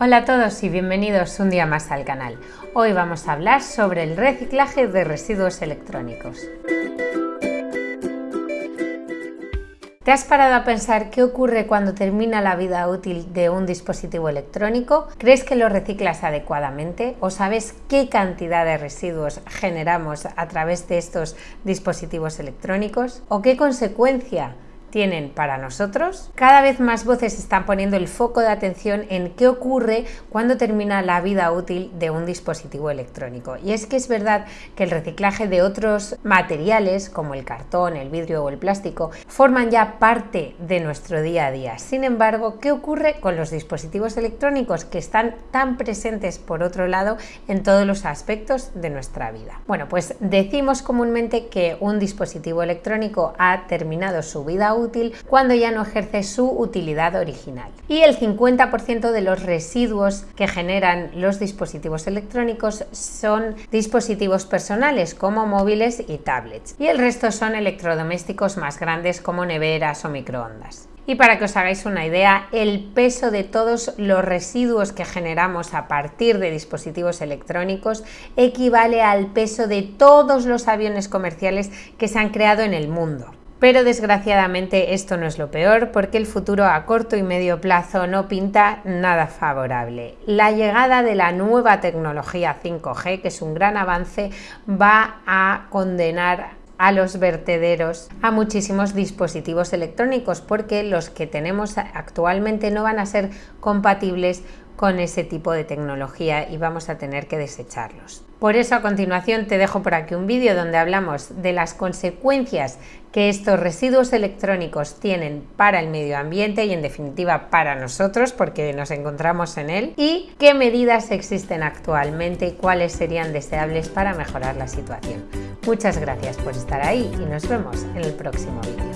Hola a todos y bienvenidos un día más al canal. Hoy vamos a hablar sobre el reciclaje de residuos electrónicos. ¿Te has parado a pensar qué ocurre cuando termina la vida útil de un dispositivo electrónico? ¿Crees que lo reciclas adecuadamente? ¿O sabes qué cantidad de residuos generamos a través de estos dispositivos electrónicos? ¿O qué consecuencia tienen para nosotros. Cada vez más voces están poniendo el foco de atención en qué ocurre cuando termina la vida útil de un dispositivo electrónico. Y es que es verdad que el reciclaje de otros materiales como el cartón, el vidrio o el plástico forman ya parte de nuestro día a día. Sin embargo, ¿qué ocurre con los dispositivos electrónicos que están tan presentes por otro lado en todos los aspectos de nuestra vida? Bueno, pues decimos comúnmente que un dispositivo electrónico ha terminado su vida útil cuando ya no ejerce su utilidad original. Y el 50% de los residuos que generan los dispositivos electrónicos son dispositivos personales como móviles y tablets. Y el resto son electrodomésticos más grandes como neveras o microondas. Y para que os hagáis una idea, el peso de todos los residuos que generamos a partir de dispositivos electrónicos equivale al peso de todos los aviones comerciales que se han creado en el mundo. Pero desgraciadamente esto no es lo peor porque el futuro a corto y medio plazo no pinta nada favorable. La llegada de la nueva tecnología 5G, que es un gran avance, va a condenar a los vertederos a muchísimos dispositivos electrónicos porque los que tenemos actualmente no van a ser compatibles con ese tipo de tecnología y vamos a tener que desecharlos. Por eso a continuación te dejo por aquí un vídeo donde hablamos de las consecuencias que estos residuos electrónicos tienen para el medio ambiente y en definitiva para nosotros porque nos encontramos en él y qué medidas existen actualmente y cuáles serían deseables para mejorar la situación. Muchas gracias por estar ahí y nos vemos en el próximo vídeo.